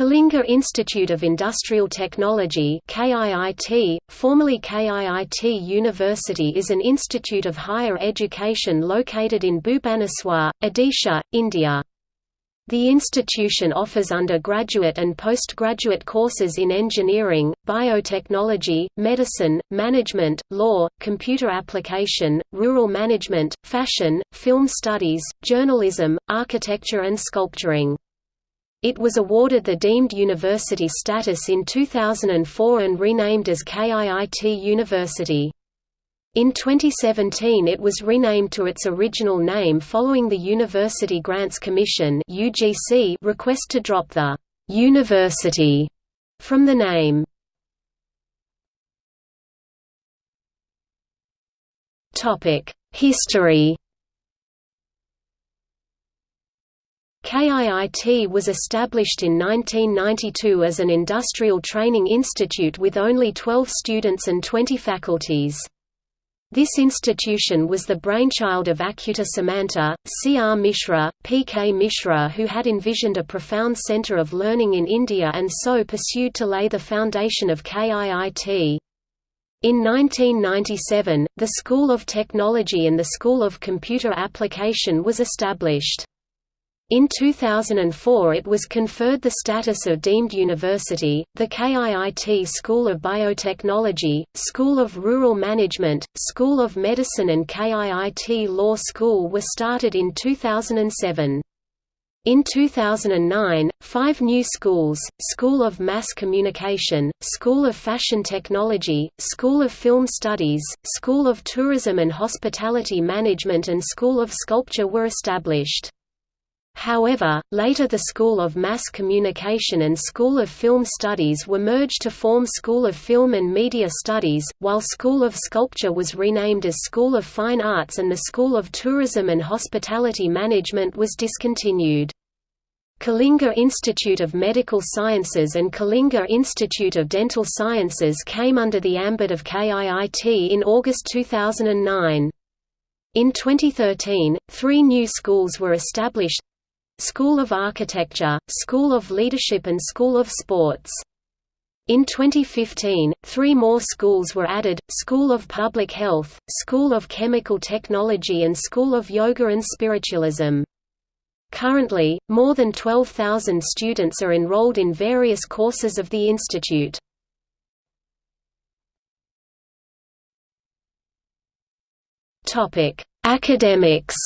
Kalinga Institute of Industrial Technology KIIT, formerly KIIT University is an institute of higher education located in Bhubaneswar, Odisha, India. The institution offers undergraduate and postgraduate courses in engineering, biotechnology, medicine, management, law, computer application, rural management, fashion, film studies, journalism, architecture and sculpturing. It was awarded the deemed university status in 2004 and renamed as KIIT University. In 2017 it was renamed to its original name following the University Grants Commission request to drop the «university» from the name. History KIIT was established in 1992 as an industrial training institute with only 12 students and 20 faculties. This institution was the brainchild of Achyuta Samanta, C. R. Mishra, P. K. Mishra who had envisioned a profound centre of learning in India and so pursued to lay the foundation of KIIT. In 1997, the School of Technology and the School of Computer Application was established. In 2004 it was conferred the status of deemed university. The KIIT School of Biotechnology, School of Rural Management, School of Medicine and KIIT Law School were started in 2007. In 2009, five new schools, School of Mass Communication, School of Fashion Technology, School of Film Studies, School of Tourism and Hospitality Management and School of Sculpture were established. However, later the School of Mass Communication and School of Film Studies were merged to form School of Film and Media Studies, while School of Sculpture was renamed as School of Fine Arts and the School of Tourism and Hospitality Management was discontinued. Kalinga Institute of Medical Sciences and Kalinga Institute of Dental Sciences came under the ambit of KIIT in August 2009. In 2013, three new schools were established School of Architecture, School of Leadership and School of Sports. In 2015, three more schools were added, School of Public Health, School of Chemical Technology and School of Yoga and Spiritualism. Currently, more than 12,000 students are enrolled in various courses of the institute. Academics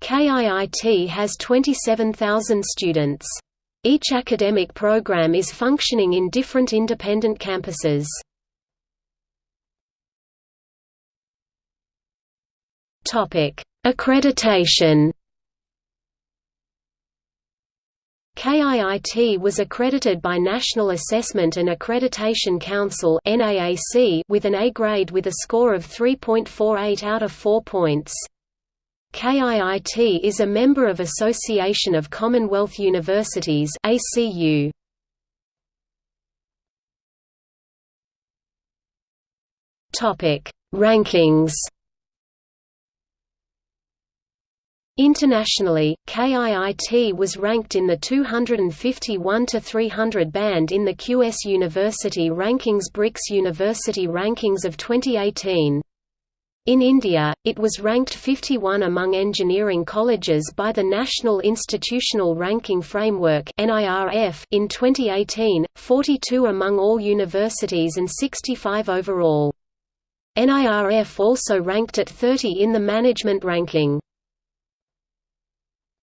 KIIT has 27,000 students. Each academic program is functioning in different independent campuses. Accreditation KIIT was accredited by National Assessment and Accreditation Council with an A grade with a score of 3.48 out of 4 points. KIIT is a member of Association of Commonwealth Universities ACU. Topic: Rankings. Internationally, KIIT was ranked in the 251 to 300 band in the QS University Rankings BRICS University Rankings of 2018. In India, it was ranked 51 among engineering colleges by the National Institutional Ranking Framework in 2018, 42 among all universities and 65 overall. NIRF also ranked at 30 in the management ranking.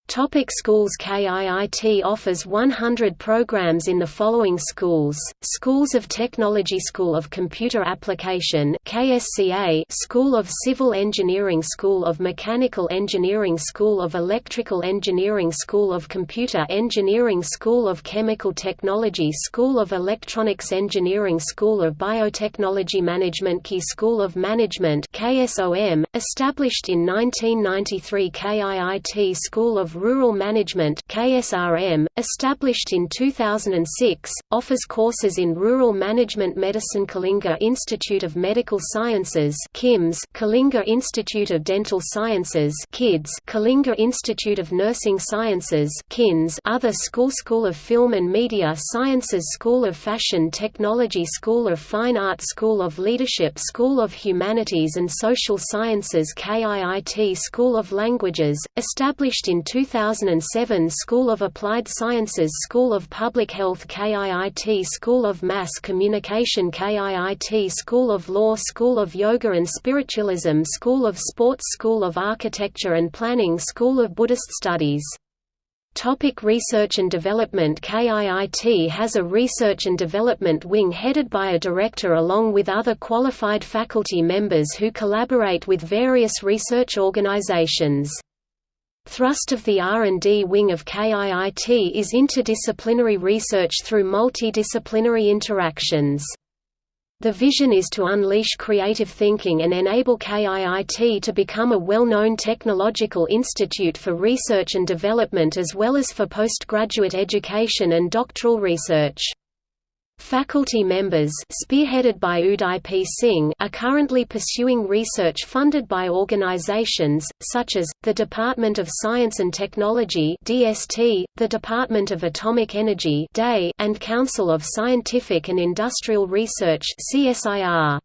Topic schools KIIT offers 100 programs in the following schools, Schools of Technology School of Computer Application KSCA School of Civil Engineering School of Mechanical Engineering School of Electrical Engineering School of Computer Engineering School of Chemical Technology School of Electronics Engineering School of Biotechnology Management Key School of Management KSOM, established in 1993 KIIT School of Rural Management KSRM, established in 2006, offers courses in Rural Management Medicine Kalinga Institute of Medical Sciences KIMS, Kalinga Institute of Dental Sciences KIDS, Kalinga Institute of Nursing Sciences KINS, Other School School of Film and Media Sciences School of Fashion Technology School of Fine Art School of Leadership School of Humanities and Social Sciences KIIT School of Languages, established in 2007 School of Applied Sciences School of Public Health KIIT School of Mass Communication KIIT School of Law School of Yoga and Spiritualism School of Sports School of Architecture and Planning School of Buddhist Studies Topic research and development KIIT has a research and development wing headed by a director along with other qualified faculty members who collaborate with various research organizations. Thrust of the R&D wing of KIIT is interdisciplinary research through multidisciplinary interactions. The vision is to unleash creative thinking and enable KIIT to become a well-known technological institute for research and development as well as for postgraduate education and doctoral research. Faculty members spearheaded by Uday P. Singh are currently pursuing research funded by organizations, such as, the Department of Science and Technology DST, the Department of Atomic Energy DAE, and Council of Scientific and Industrial Research CSIR.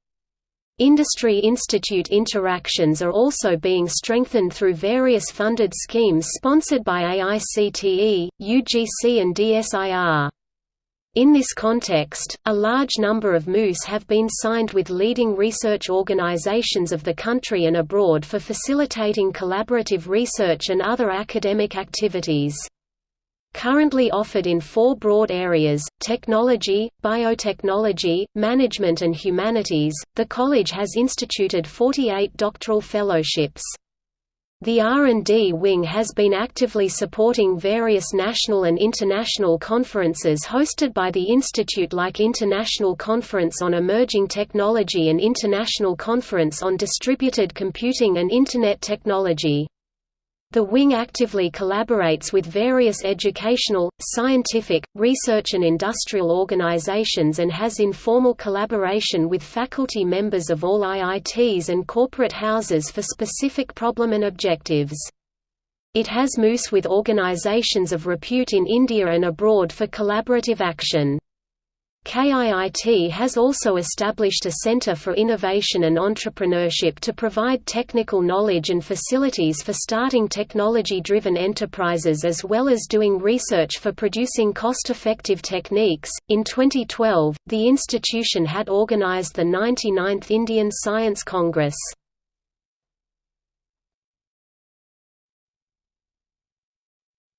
Industry institute interactions are also being strengthened through various funded schemes sponsored by AICTE, UGC and DSIR. In this context, a large number of MoUs have been signed with leading research organizations of the country and abroad for facilitating collaborative research and other academic activities. Currently offered in four broad areas, technology, biotechnology, management and humanities, the college has instituted 48 doctoral fellowships. The R&D wing has been actively supporting various national and international conferences hosted by the institute like International Conference on Emerging Technology and International Conference on Distributed Computing and Internet Technology. The wing actively collaborates with various educational, scientific, research and industrial organizations and has informal collaboration with faculty members of all IITs and corporate houses for specific problem and objectives. It has MOOCs with organizations of repute in India and abroad for collaborative action. KIIT has also established a Center for Innovation and Entrepreneurship to provide technical knowledge and facilities for starting technology-driven enterprises as well as doing research for producing cost-effective techniques. In 2012, the institution had organized the 99th Indian Science Congress.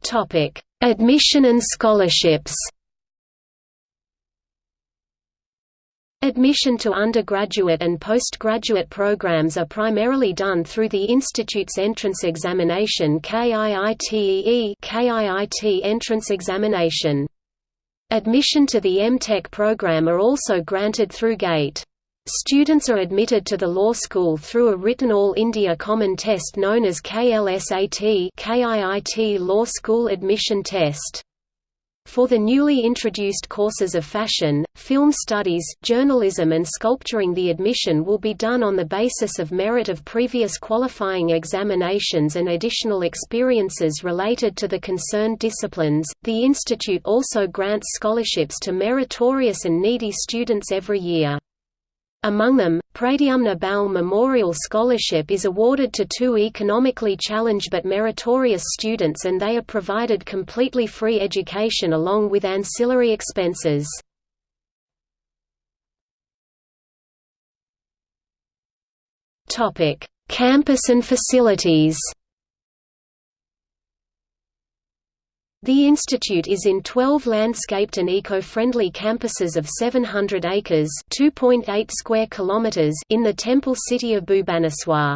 Topic: Admission and scholarships. Admission to undergraduate and postgraduate programs are primarily done through the institute's entrance examination KIITEE KIIT entrance examination. Admission to the M.Tech program are also granted through GATE. Students are admitted to the law school through a written All India Common Test known as KLSAT KIIT Law School Admission Test. For the newly introduced courses of fashion, film studies, journalism and sculpturing the admission will be done on the basis of merit of previous qualifying examinations and additional experiences related to the concerned disciplines. The institute also grants scholarships to meritorious and needy students every year. Among them, Pradyumna Bal Memorial Scholarship is awarded to two economically challenged but meritorious students and they are provided completely free education along with ancillary expenses. Campus and facilities The institute is in 12 landscaped and eco-friendly campuses of 700 acres (2.8 square kilometers) in the temple city of Bhubaneswar.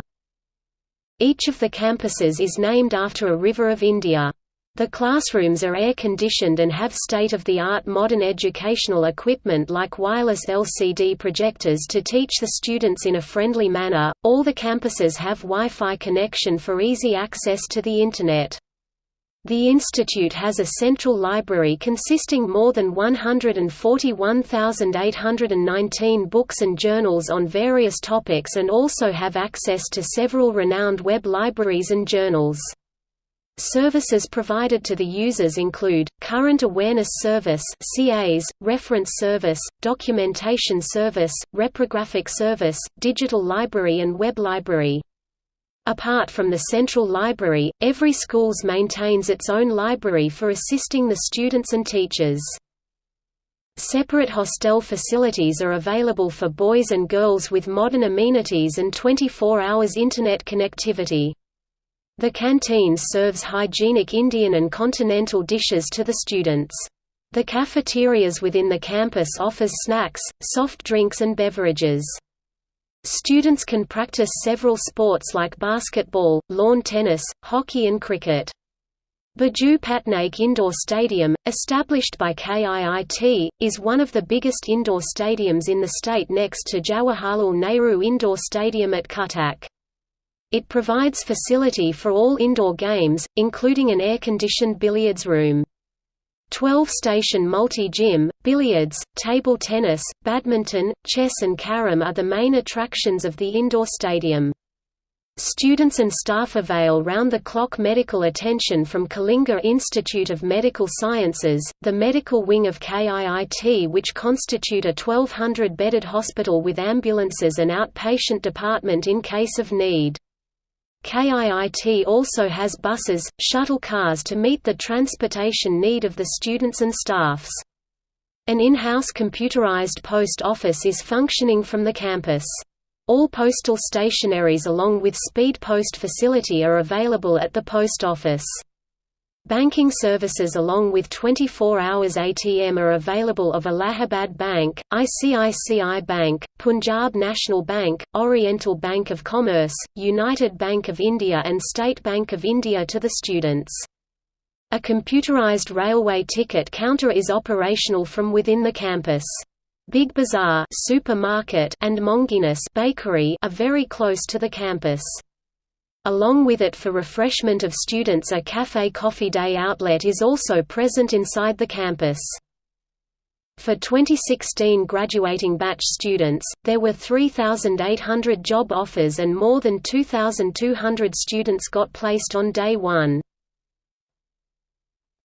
Each of the campuses is named after a river of India. The classrooms are air-conditioned and have state-of-the-art modern educational equipment like wireless LCD projectors to teach the students in a friendly manner. All the campuses have Wi-Fi connection for easy access to the Internet. The institute has a central library consisting more than 141,819 books and journals on various topics and also have access to several renowned web libraries and journals. Services provided to the users include, Current Awareness Service CAs, Reference Service, Documentation Service, Reprographic Service, Digital Library and Web Library. Apart from the central library, every schools maintains its own library for assisting the students and teachers. Separate hostel facilities are available for boys and girls with modern amenities and 24 hours Internet connectivity. The canteen serves hygienic Indian and continental dishes to the students. The cafeterias within the campus offers snacks, soft drinks and beverages. Students can practice several sports like basketball, lawn tennis, hockey and cricket. Biju Patnaik Indoor Stadium, established by KIIT, is one of the biggest indoor stadiums in the state next to Jawaharlal Nehru Indoor Stadium at Cuttack. It provides facility for all indoor games, including an air-conditioned billiards room. 12-station multi-gym, billiards, table tennis, badminton, chess and carom are the main attractions of the indoor stadium. Students and staff avail round-the-clock medical attention from Kalinga Institute of Medical Sciences, the medical wing of KIIT which constitute a 1200-bedded hospital with ambulances and outpatient department in case of need. KIIT also has buses, shuttle cars to meet the transportation need of the students and staffs. An in-house computerized post office is functioning from the campus. All postal stationaries along with speed post facility are available at the post office. Banking services along with 24 hours ATM are available of Allahabad Bank, ICICI Bank, Punjab National Bank, Oriental Bank of Commerce, United Bank of India and State Bank of India to the students. A computerized railway ticket counter is operational from within the campus. Big Bazaar supermarket and Monginis bakery are very close to the campus. Along with it for refreshment of students a Café Coffee Day outlet is also present inside the campus. For 2016 graduating batch students, there were 3,800 job offers and more than 2,200 students got placed on day one.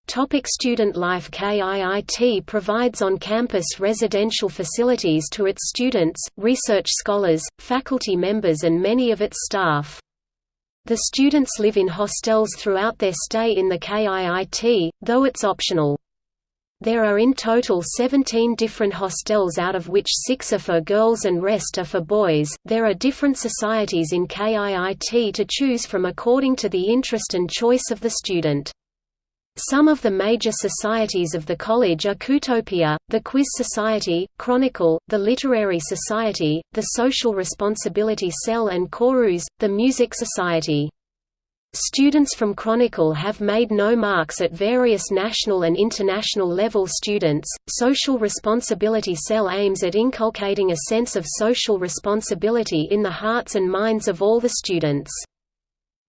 Topic student life KIIT provides on-campus residential facilities to its students, research scholars, faculty members and many of its staff. The students live in hostels throughout their stay in the KIIT, though it's optional. There are in total 17 different hostels out of which 6 are for girls and rest are for boys. There are different societies in KIIT to choose from according to the interest and choice of the student. Some of the major societies of the college are Kutopia, the Quiz Society, Chronicle, the Literary Society, the Social Responsibility Cell and Chorus, the Music Society. Students from Chronicle have made no marks at various national and international level students. Social Responsibility Cell aims at inculcating a sense of social responsibility in the hearts and minds of all the students.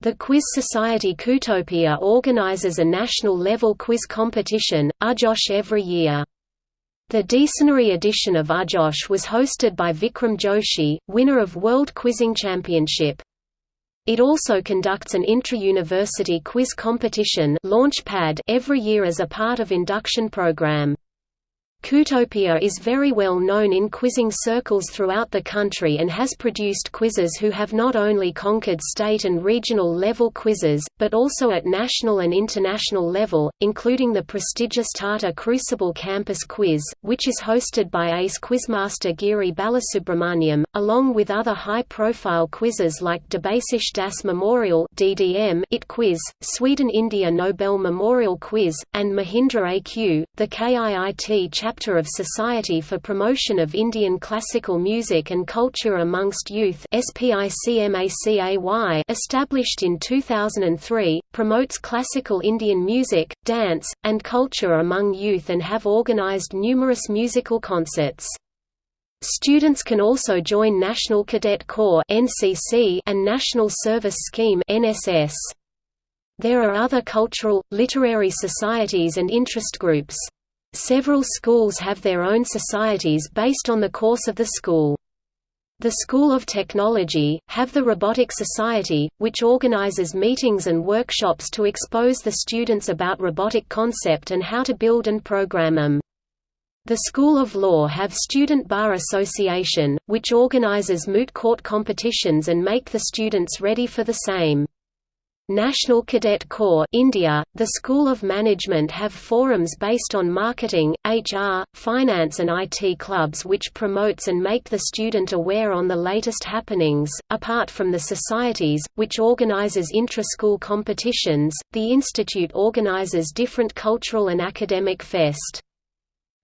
The Quiz Society Kutopia organizes a national-level quiz competition, Ajosh every year. The decenary edition of Ajosh was hosted by Vikram Joshi, winner of World Quizzing Championship. It also conducts an intra-university quiz competition Launchpad every year as a part of induction program. Kutopia is very well known in quizzing circles throughout the country and has produced quizzes who have not only conquered state and regional level quizzes, but also at national and international level, including the prestigious Tata Crucible Campus Quiz, which is hosted by ace quizmaster Giri Balasubramaniam, along with other high-profile quizzes like Debasish Das Memorial DDM IT Quiz, Sweden-India Nobel Memorial Quiz, and Mahindra AQ. The KIIT chapter chapter of Society for Promotion of Indian Classical Music and Culture Amongst Youth established in 2003, promotes classical Indian music, dance, and culture among youth and have organized numerous musical concerts. Students can also join National Cadet Corps and National Service Scheme There are other cultural, literary societies and interest groups. Several schools have their own societies based on the course of the school. The School of Technology, have the Robotic Society, which organizes meetings and workshops to expose the students about robotic concept and how to build and program them. The School of Law have Student Bar Association, which organizes moot court competitions and make the students ready for the same. National Cadet Corps India, the School of Management have forums based on marketing, HR, finance and IT clubs which promotes and make the student aware on the latest happenings. Apart from the societies, which organizes intra-school competitions, the institute organizes different cultural and academic fest.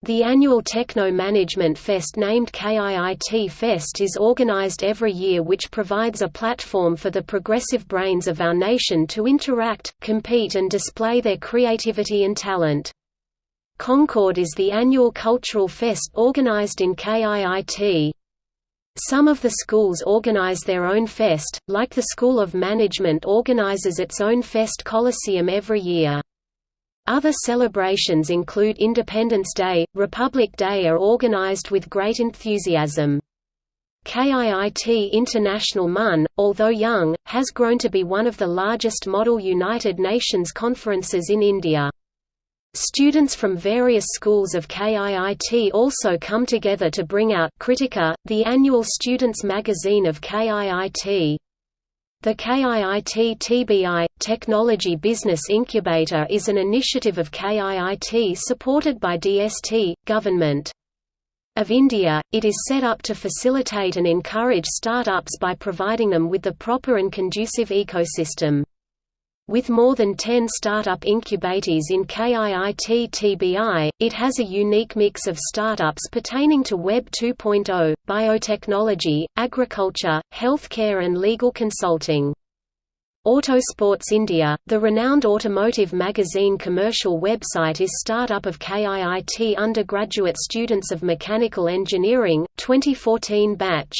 The annual Techno Management Fest named KIIT Fest is organized every year which provides a platform for the progressive brains of our nation to interact, compete and display their creativity and talent. Concord is the annual cultural fest organized in KIIT. Some of the schools organize their own fest, like the School of Management organizes its own Fest Coliseum every year. Other celebrations include Independence Day, Republic Day are organized with great enthusiasm. KIIT International MUN, although young, has grown to be one of the largest model United Nations conferences in India. Students from various schools of KIIT also come together to bring out Kritika, the annual students' magazine of KIIT. The KIIT TBI, Technology Business Incubator is an initiative of KIIT supported by DST, Government of India. It is set up to facilitate and encourage startups by providing them with the proper and conducive ecosystem. With more than 10 startup incubators in KIIT TBI, it has a unique mix of startups pertaining to Web 2.0, biotechnology, agriculture, healthcare and legal consulting. Autosports India, the renowned automotive magazine commercial website is startup of KIIT undergraduate students of mechanical engineering, 2014 batch.